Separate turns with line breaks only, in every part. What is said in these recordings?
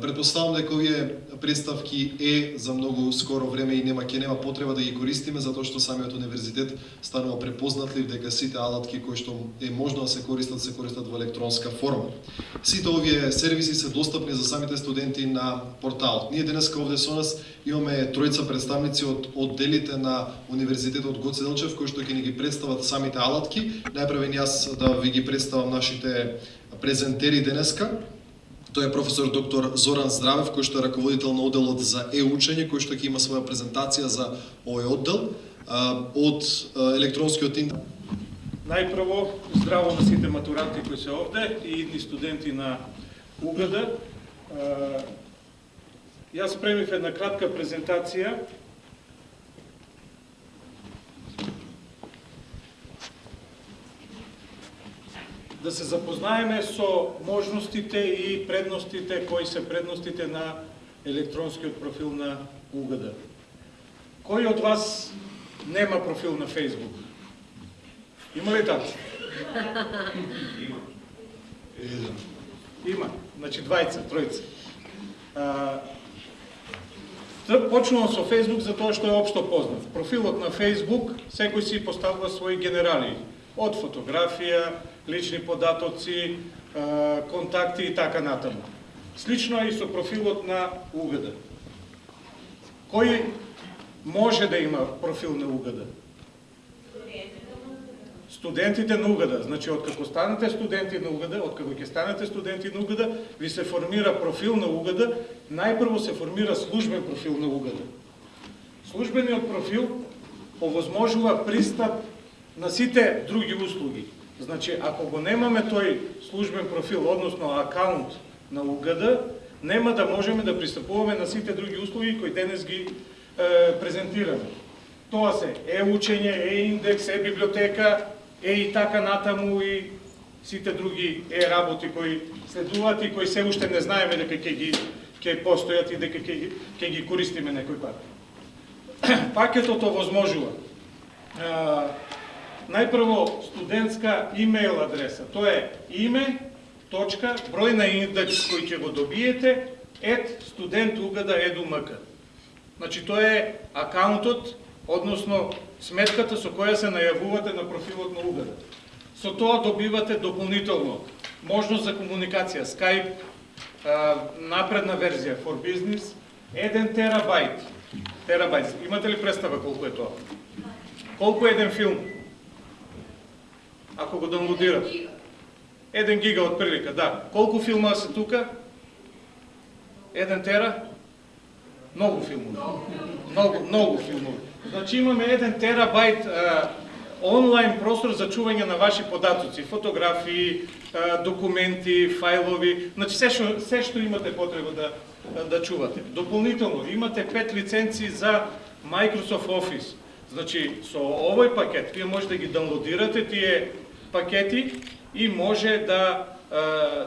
Предпоставам дека овие представки е за многу скоро време и нема ќе нема потреба да ги користиме затоа што самиот универзитет станува препознатлив дека сите алатки кои што е можно да се користат се користат во електронска форма. Сите овие сервиси се достапни за самите студенти на порталот. Ние денеска овде со нас имаме тројца представници од одделите на Универзитетот Гоце Делчев кои што ќе ни ги представат самите алатки. Најпрвен јас да ви ги представам нашите презентери денеска. Тој е професор доктор Зоран Здравев, кој што е раководител на одделот за е-учење, кој што ќе има своја презентација за овој оддел од електронскиот интернет.
Најпрво, здраво на сите матуранти кои се овде и идни студенти на УГД. Јас спремив една кратка презентација да се запознаеме со можностите и предностите, кои се предностите на електронскиот профил на УГД. Кој од вас нема профил на Facebook? Има ли така? Има. Има. Значи двајца, тројца. Почнувам со Facebook затоа што е општо познат. Профилот на Facebook секој си поставува своји генерали. Од фотографија, лични податоци, контакти и така натаму. Слично е и со профилот на УГД. Кој може да има профил на УГД? Студентите на УГД. Значи, откако станете студенти на УГД, откако ќе станете студенти на УГД, ви се формира профил на УГД, најпрво се формира службен профил на УГД. Службениот профил овозможува пристап на сите други услуги. Значи, ако го немаме тој службен профил, односно акаунт на УГД, нема да можеме да пристапуваме на сите други услуги кои денес ги е, презентираме. Тоа се е-учење, е-индекс, е-библиотека, е и така натаму и сите други е-работи кои следуваат и кои се уште не знаеме дека ќе ги ќе постојат и дека ќе ги, ќе ги користиме некој пат. Пакетот овозможува најпрво студентска имейл адреса. Тоа е име, точка, број на индекс кој ќе го добиете, ет student.uгд.edu.mk. Значи тоа е акаунтот, односно сметката со која се најавувате на профилот на Угада. Со тоа добивате дополнително можност за комуникација, Skype, напредна верзија for business, 1 терабайт. Терабайт. Имате ли представа колку е тоа? Колку е еден филм? Ако го даунлодират. Еден гига од прилика, да. Колку филма се тука? Еден тера? Многу филмови. Многу, многу филмови. Значи имаме еден терабайт а, онлайн простор за чување на ваши податоци, фотографии, а, документи, фајлови, значи се што, се што имате потреба да, да чувате. Дополнително, имате пет лиценци за Microsoft Office. Значи, со овој пакет, вие може да ги даунлодирате тие пакети и може да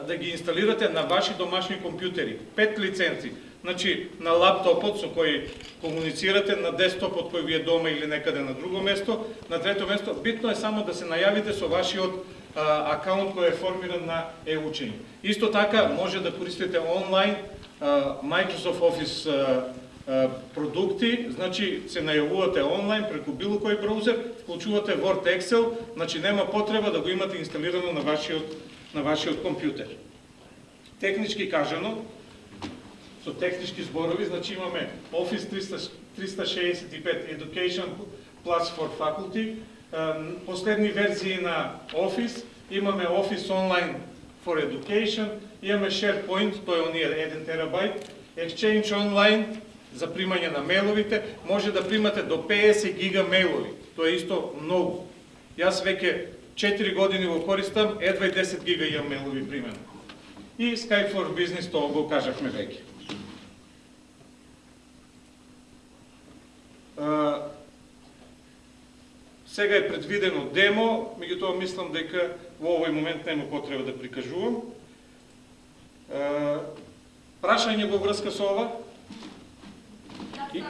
да ги инсталирате на ваши домашни компјутери. Пет лиценци. Значи, на лаптопот со кој комуницирате, на десктопот кој ви е дома или некаде на друго место, на трето место, битно е само да се најавите со вашиот а, акаунт кој е формиран на e-учење. Исто така, може да користите онлайн а, Microsoft Office а, продукти, значи се најавувате онлайн преку било кој браузер, вклучувате Word, Excel, значи нема потреба да го имате инсталирано на вашиот на вашиот компјутер. Технички кажано, со технички зборови, значи имаме Office 300, 365 Education Plus for Faculty, последни верзии на Office, имаме Office Online for Education, имаме SharePoint, тој е оние 1 терабайт, Exchange Online, за примање на мейловите, може да примате до 50 гига мейлови. Тоа е исто многу. Јас веќе 4 години го користам, едва и 10 гига имам мейлови примено. И Skype for Business тоа го кажавме веќе. сега е предвидено демо, меѓутоа мислам дека во овој момент нема потреба да прикажувам. прашање во врска со ова? И...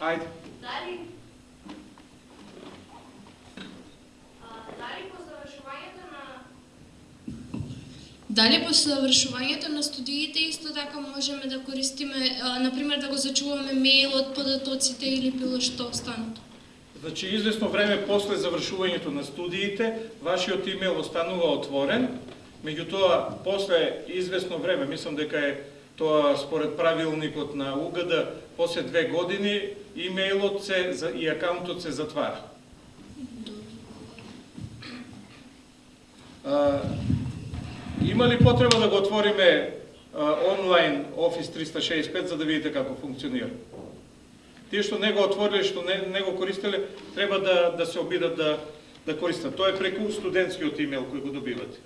Ајде. Дали
Дали по завршувањето на Дали по завршувањето на студиите и така можеме да користиме, а, например да го зачуваме мејлот, податоците или било што останато?
Значи, известно време после завршувањето на студиите, вашиот имейл останува отворен, меѓутоа, после известно време, мислам дека е тоа според правилникот на УГД, после две години, имейлот се и акаунтот се затвара. А, има ли потреба да го отвориме а, онлайн Office 365 за да видите како функционира? Тие што не го отвориле, што не, не го користеле, треба да, да се обидат да, да користат. Тоа е преку студентскиот имейл кој го добивате.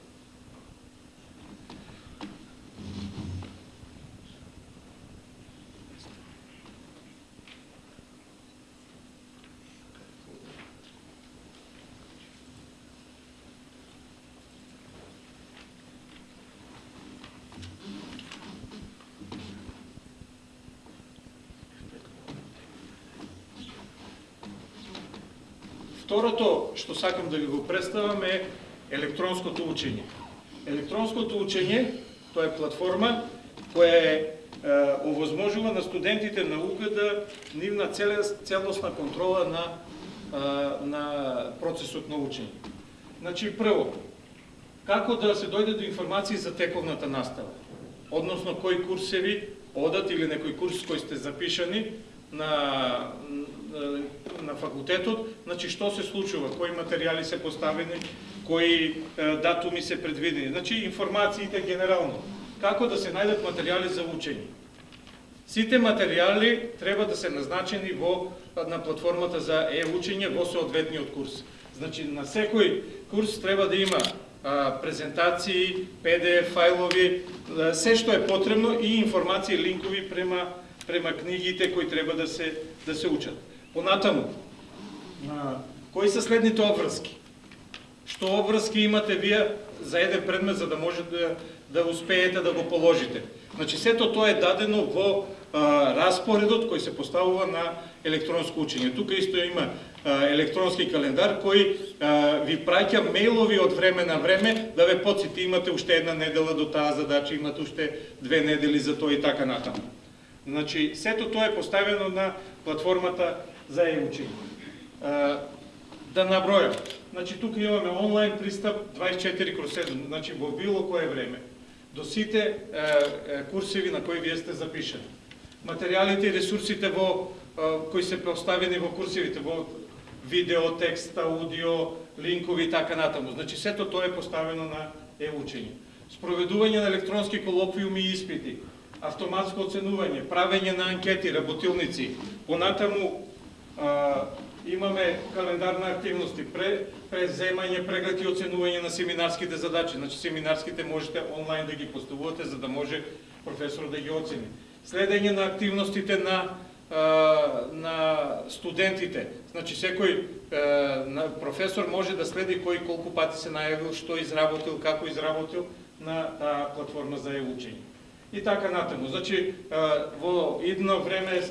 Второто што сакам да ви го представам е електронското учење. Електронското учење, тоа е платформа која е, е овозможува на студентите на да нивна целосна контрола на, е, на процесот на учење. Значи, прво, како да се дојде до информации за тековната настава, односно кои курсеви одат или некој курс кој сте запишани на, на факултетот, значи што се случува, кои материјали се поставени, кои датуми се предвидени. Значи информациите генерално. Како да се најдат материјали за учење. Сите материјали треба да се назначени во на платформата за е-учење во соодветниот курс. Значи на секој курс треба да има а, презентации, PDF фајлови, се што е потребно и информации, линкови према према книгите кои треба да се да се учат. Понатаму, кои се следните обврски? Што обврски имате вие за еден предмет за да може да да успеете да го положите? Значи сето тоа е дадено во а, распоредот кој се поставува на електронско учење. Тука исто има а, електронски календар кој а, ви праќа мејлови од време на време да ве подсети имате уште една недела до таа задача, имате уште две недели за тоа и така натаму. Значи, сето тоа е поставено на платформата за e-учење. Да набројам. Значи, тука имаме онлайн пристап 24 кроз 7, значи во било кое време, до сите курсеви на кои вие сте запишани. Материјалите и ресурсите во, кои се поставени во курсевите, во видео, текст, аудио, линкови и така натаму. Значи, сето тоа е поставено на е-учење. Спроведување на електронски колоквиуми и испити, автоматско оценување, правење на анкети, работилници. Понатаму а, имаме календар на активности, пре, преземање, преглед и оценување на семинарските задачи. Значи семинарските можете онлайн да ги поставувате за да може професор да ги оцени. Следење на активностите на на студентите. Значи секој на професор може да следи кој колку пати се најавил, што изработил, како изработил на таа платформа за е-учење и така натаму. Значи, во идно време,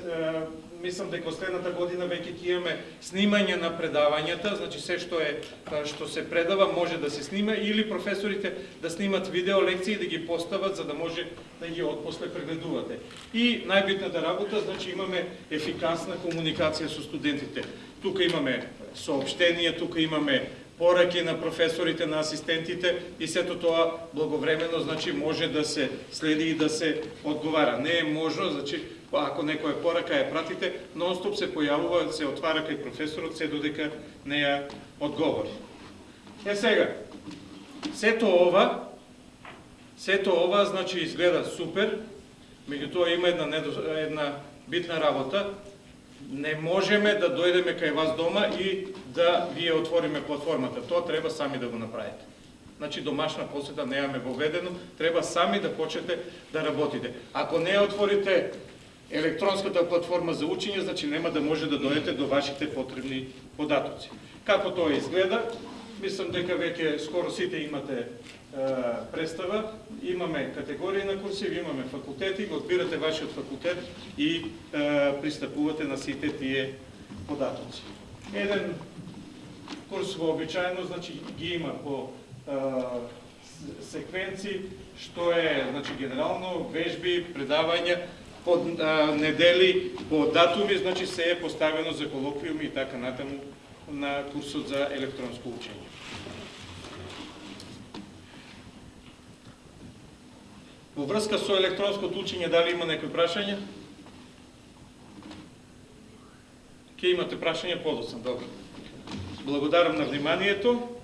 мислам дека следната година веќе ќе имаме снимање на предавањата, значи се што е што се предава може да се снима или професорите да снимат видео лекции и да ги постават за да може да ги отпосле прегледувате. И најбитната работа, значи имаме ефикасна комуникација со студентите. Тука имаме сообштенија, тука имаме пораки на професорите, на асистентите и сето тоа благовремено значи може да се следи и да се одговара. Не е можно, значи Па, ако некоја порака ја пратите, нонстоп се појавува, се отвара кај професорот се додека не ја одговори. Е сега, сето ова, сето ова значи изгледа супер, меѓутоа има една една битна работа, не можеме да дојдеме кај вас дома и да вие отвориме платформата. Тоа треба сами да го направите. Значи домашна посета неаме воведено, треба сами да почнете да работите. Ако не отворите електронската платформа за учење, значи нема да може да дојдете до вашите потребни податоци. Како тоа изгледа? Мислам дека веќе скоро сите имате представа. Имаме категории на курсиви, имаме факултети, го одбирате вашиот факултет и е, пристапувате на сите тие податоци. Еден курс вообичаено, значи ги има по е, секвенци, што е значи генерално вежби, предавања по а, недели, по датуми, значи се е поставено за колоквиуми и така натаму на курсот за електронско учење. Во врска со електронското учење, дали има некои прашања? Ке имате прашање подоцна, добро. Благодарам на вниманието.